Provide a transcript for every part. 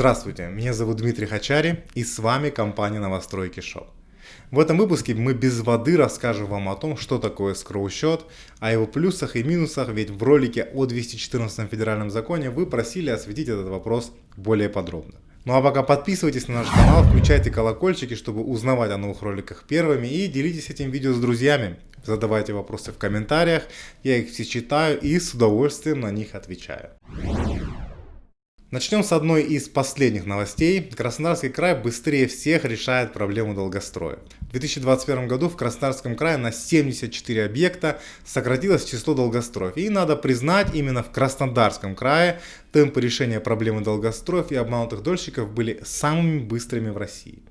Здравствуйте, меня зовут Дмитрий Хачари и с вами компания Новостройки Шоу. В этом выпуске мы без воды расскажем вам о том, что такое скроу-счет, о его плюсах и минусах, ведь в ролике о 214 федеральном законе вы просили осветить этот вопрос более подробно. Ну а пока подписывайтесь на наш канал, включайте колокольчики, чтобы узнавать о новых роликах первыми и делитесь этим видео с друзьями. Задавайте вопросы в комментариях, я их все читаю и с удовольствием на них отвечаю. Начнем с одной из последних новостей. Краснодарский край быстрее всех решает проблему долгостроя. В 2021 году в Краснодарском крае на 74 объекта сократилось число долгостроев. И надо признать, именно в Краснодарском крае темпы решения проблемы долгостроев и обманутых дольщиков были самыми быстрыми в России.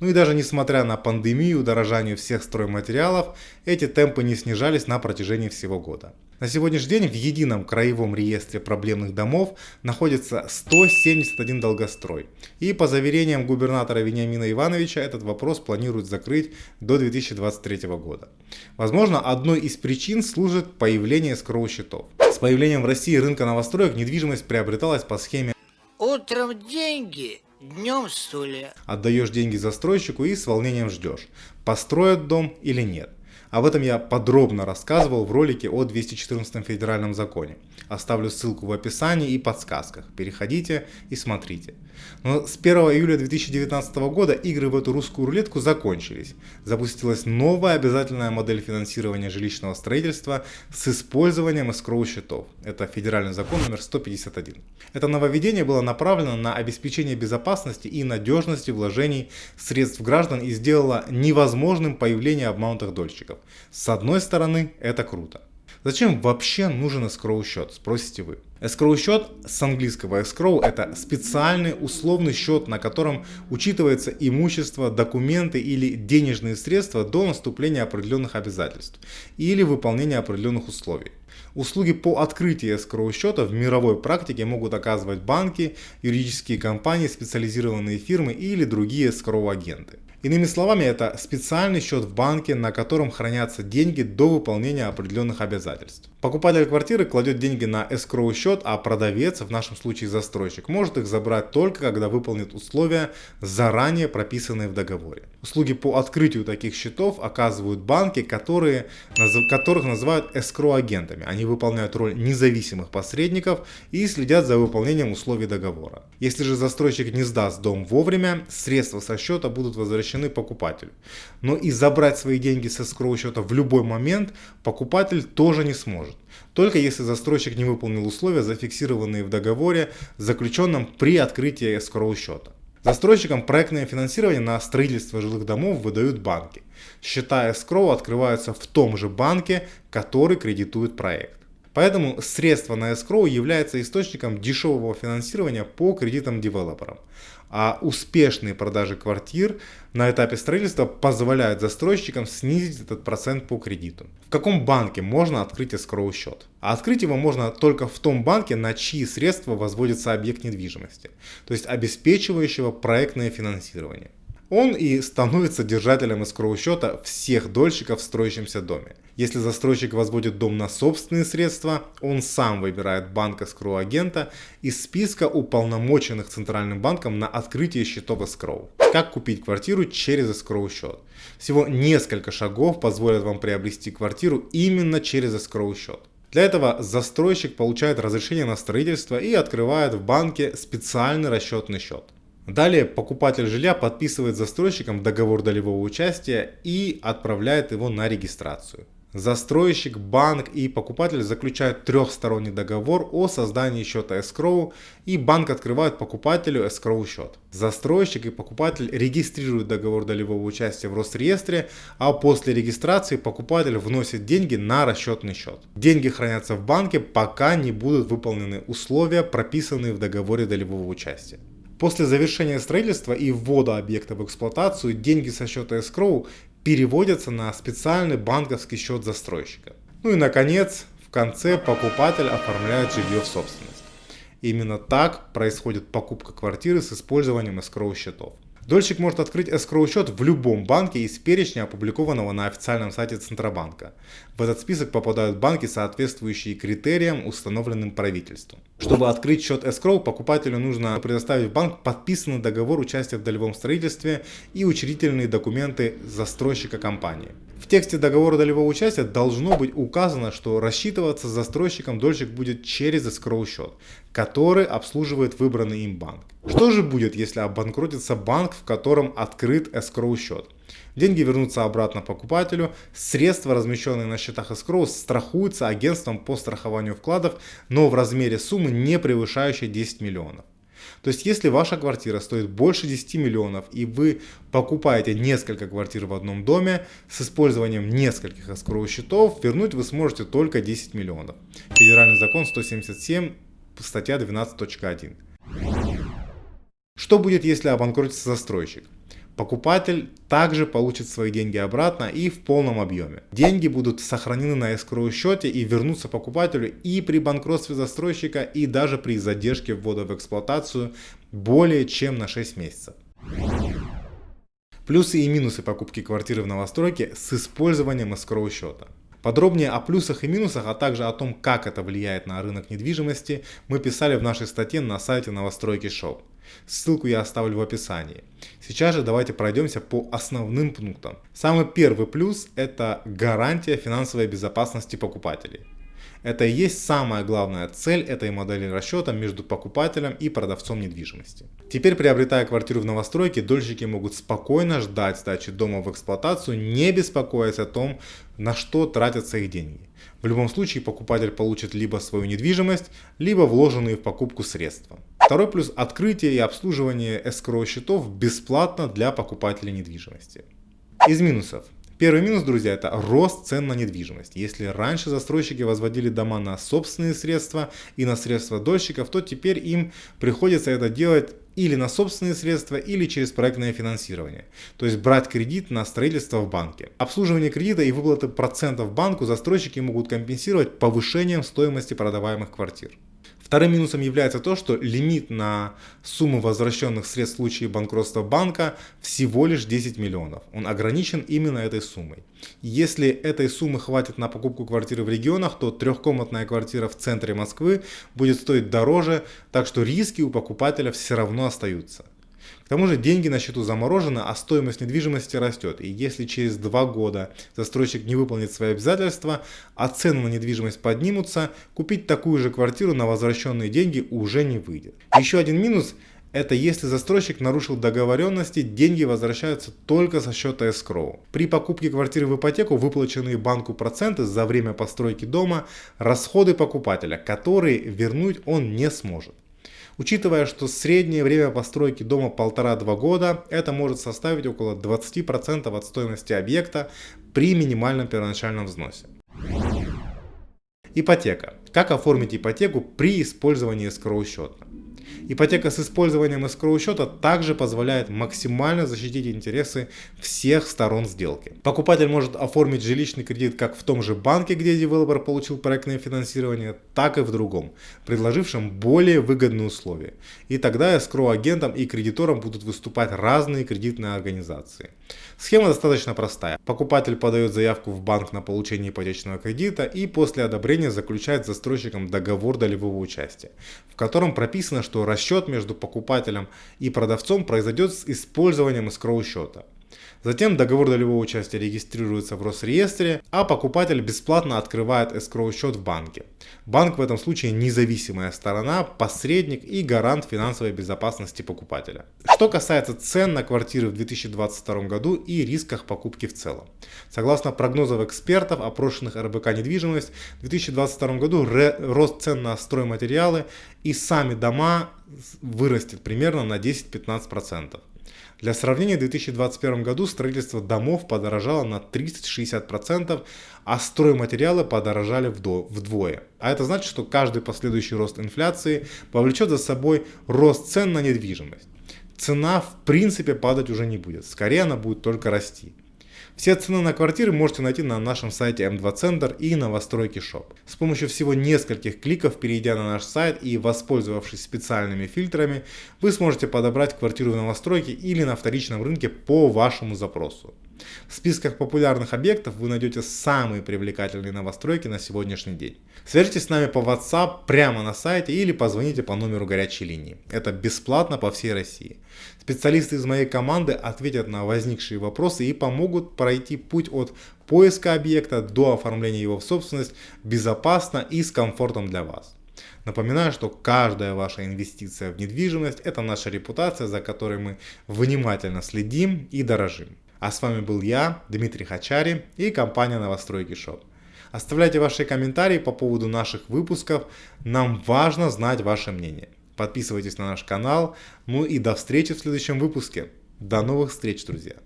Ну и даже несмотря на пандемию, удорожание всех стройматериалов, эти темпы не снижались на протяжении всего года. На сегодняшний день в едином краевом реестре проблемных домов находится 171 долгострой. И по заверениям губернатора Вениамина Ивановича этот вопрос планируют закрыть до 2023 года. Возможно, одной из причин служит появление скроу-счетов. С появлением в России рынка новостроек недвижимость приобреталась по схеме Утром деньги, днем стулья. Отдаешь деньги застройщику и с волнением ждешь, построят дом или нет. Об этом я подробно рассказывал в ролике о 214 федеральном законе. Оставлю ссылку в описании и подсказках. Переходите и смотрите. Но с 1 июля 2019 года игры в эту русскую рулетку закончились. Запустилась новая обязательная модель финансирования жилищного строительства с использованием escrow счетов. Это федеральный закон номер 151. Это нововведение было направлено на обеспечение безопасности и надежности вложений средств граждан и сделало невозможным появление обманутых дольщиков. С одной стороны, это круто. Зачем вообще нужен escrow счет, спросите вы. Escrow счет с английского escrow это специальный условный счет, на котором учитывается имущество, документы или денежные средства до наступления определенных обязательств или выполнения определенных условий. Услуги по открытию escrow счета в мировой практике могут оказывать банки, юридические компании, специализированные фирмы или другие escrow агенты. Иными словами, это специальный счет в банке, на котором хранятся деньги до выполнения определенных обязательств. Покупатель квартиры кладет деньги на escrow счет, а продавец, в нашем случае застройщик, может их забрать только когда выполнит условия, заранее прописанные в договоре. Услуги по открытию таких счетов оказывают банки, которые, которых называют escrow агентами. Они выполняют роль независимых посредников и следят за выполнением условий договора. Если же застройщик не сдаст дом вовремя, средства со счета будут возвращены возвращены покупателю. Но и забрать свои деньги со escrow счета в любой момент покупатель тоже не сможет. Только если застройщик не выполнил условия, зафиксированные в договоре, заключенном при открытии escrow счета. Застройщикам проектное финансирование на строительство жилых домов выдают банки. Счета escrow открываются в том же банке, который кредитует проект. Поэтому средства на escrow является источником дешевого финансирования по кредитам девелоперам. А успешные продажи квартир на этапе строительства позволяют застройщикам снизить этот процент по кредиту. В каком банке можно открыть escrow счет? А открыть его можно только в том банке, на чьи средства возводится объект недвижимости, то есть обеспечивающего проектное финансирование. Он и становится держателем escrow счета всех дольщиков в строящемся доме. Если застройщик возводит дом на собственные средства, он сам выбирает банк escrow агента из списка уполномоченных Центральным банком на открытие счетов escrow. Как купить квартиру через escrow счет? Всего несколько шагов позволят вам приобрести квартиру именно через escrow счет. Для этого застройщик получает разрешение на строительство и открывает в банке специальный расчетный счет. Далее покупатель жилья подписывает застройщиком договор долевого участия и отправляет его на регистрацию. Застройщик, банк и покупатель заключают трехсторонний договор о создании счета escrow и банк открывает покупателю escrow счет. Застройщик и покупатель регистрируют договор долевого участия в Росреестре, а после регистрации покупатель вносит деньги на расчетный счет. Деньги хранятся в банке, пока не будут выполнены условия, прописанные в договоре долевого участия. После завершения строительства и ввода объекта в эксплуатацию деньги со счета escrow переводятся на специальный банковский счет застройщика. Ну и наконец, в конце покупатель оформляет жилье в собственность. Именно так происходит покупка квартиры с использованием escrow счетов. Дольщик может открыть escrow счет в любом банке из перечня, опубликованного на официальном сайте Центробанка. В этот список попадают банки, соответствующие критериям, установленным правительством. Чтобы открыть счет escrow, покупателю нужно предоставить в банк подписанный договор участия в долевом строительстве и учредительные документы застройщика компании. В тексте договора долевого участия должно быть указано, что рассчитываться с застройщиком дольщик будет через escrow счет, который обслуживает выбранный им банк. Что же будет, если обанкротится банк, в котором открыт escrow счет? Деньги вернутся обратно покупателю, средства, размещенные на счетах escrow, страхуются агентством по страхованию вкладов, но в размере суммы не превышающей 10 миллионов. То есть, если ваша квартира стоит больше 10 миллионов и вы покупаете несколько квартир в одном доме с использованием нескольких escrow счетов, вернуть вы сможете только 10 миллионов. Федеральный закон 177, статья 12.1. Что будет, если обанкротится застройщик? Покупатель также получит свои деньги обратно и в полном объеме. Деньги будут сохранены на escrow счете и вернутся покупателю и при банкротстве застройщика, и даже при задержке ввода в эксплуатацию более чем на 6 месяцев. Плюсы и минусы покупки квартиры в новостройке с использованием escrow счета. Подробнее о плюсах и минусах, а также о том, как это влияет на рынок недвижимости, мы писали в нашей статье на сайте Новостройки Шоу. Ссылку я оставлю в описании. Сейчас же давайте пройдемся по основным пунктам. Самый первый плюс это гарантия финансовой безопасности покупателей. Это и есть самая главная цель этой модели расчета между покупателем и продавцом недвижимости. Теперь, приобретая квартиру в новостройке, дольщики могут спокойно ждать сдачи дома в эксплуатацию, не беспокоясь о том, на что тратятся их деньги. В любом случае покупатель получит либо свою недвижимость, либо вложенные в покупку средства. Второй плюс – открытие и обслуживание escrow счетов бесплатно для покупателей недвижимости. Из минусов. Первый минус, друзья, это рост цен на недвижимость. Если раньше застройщики возводили дома на собственные средства и на средства дольщиков, то теперь им приходится это делать или на собственные средства, или через проектное финансирование. То есть брать кредит на строительство в банке. Обслуживание кредита и выплаты процентов банку застройщики могут компенсировать повышением стоимости продаваемых квартир. Вторым минусом является то, что лимит на сумму возвращенных средств в случае банкротства банка всего лишь 10 миллионов. Он ограничен именно этой суммой. Если этой суммы хватит на покупку квартиры в регионах, то трехкомнатная квартира в центре Москвы будет стоить дороже, так что риски у покупателя все равно остаются. К тому же деньги на счету заморожены, а стоимость недвижимости растет. И если через два года застройщик не выполнит свои обязательства, а цены на недвижимость поднимутся, купить такую же квартиру на возвращенные деньги уже не выйдет. Еще один минус – это если застройщик нарушил договоренности, деньги возвращаются только со счета escrow. При покупке квартиры в ипотеку выплаченные банку проценты за время постройки дома – расходы покупателя, которые вернуть он не сможет. Учитывая, что среднее время постройки дома 1,5-2 года, это может составить около 20% от стоимости объекта при минимальном первоначальном взносе. Ипотека. Как оформить ипотеку при использовании escrow счета? Ипотека с использованием escrow счета также позволяет максимально защитить интересы всех сторон сделки. Покупатель может оформить жилищный кредит как в том же банке, где девелопер получил проектное финансирование, так и в другом, предложившем более выгодные условия. И тогда escrow агентам и кредиторам будут выступать разные кредитные организации. Схема достаточно простая. Покупатель подает заявку в банк на получение ипотечного кредита и после одобрения заключает с застройщиком договор долевого участия, в котором прописано, что расчет между покупателем и продавцом произойдет с использованием escrow счета. Затем договор долевого участия регистрируется в Росреестре, а покупатель бесплатно открывает escrow счет в банке. Банк в этом случае независимая сторона, посредник и гарант финансовой безопасности покупателя. Что касается цен на квартиры в 2022 году и рисках покупки в целом. Согласно прогнозов экспертов, опрошенных РБК недвижимость, в 2022 году рост цен на стройматериалы и сами дома вырастет примерно на 10-15%. Для сравнения, в 2021 году строительство домов подорожало на 30-60%, а стройматериалы подорожали вдвое. А это значит, что каждый последующий рост инфляции повлечет за собой рост цен на недвижимость. Цена в принципе падать уже не будет, скорее она будет только расти. Все цены на квартиры можете найти на нашем сайте M2 Center и новостройки Shop. С помощью всего нескольких кликов, перейдя на наш сайт и воспользовавшись специальными фильтрами, вы сможете подобрать квартиру в новостройке или на вторичном рынке по вашему запросу. В списках популярных объектов вы найдете самые привлекательные новостройки на сегодняшний день. Свяжитесь с нами по WhatsApp прямо на сайте или позвоните по номеру горячей линии. Это бесплатно по всей России. Специалисты из моей команды ответят на возникшие вопросы и помогут пройти путь от поиска объекта до оформления его в собственность безопасно и с комфортом для вас. Напоминаю, что каждая ваша инвестиция в недвижимость – это наша репутация, за которой мы внимательно следим и дорожим. А с вами был я, Дмитрий Хачари и компания Новостройки Шоп. Оставляйте ваши комментарии по поводу наших выпусков, нам важно знать ваше мнение. Подписывайтесь на наш канал, ну и до встречи в следующем выпуске. До новых встреч, друзья!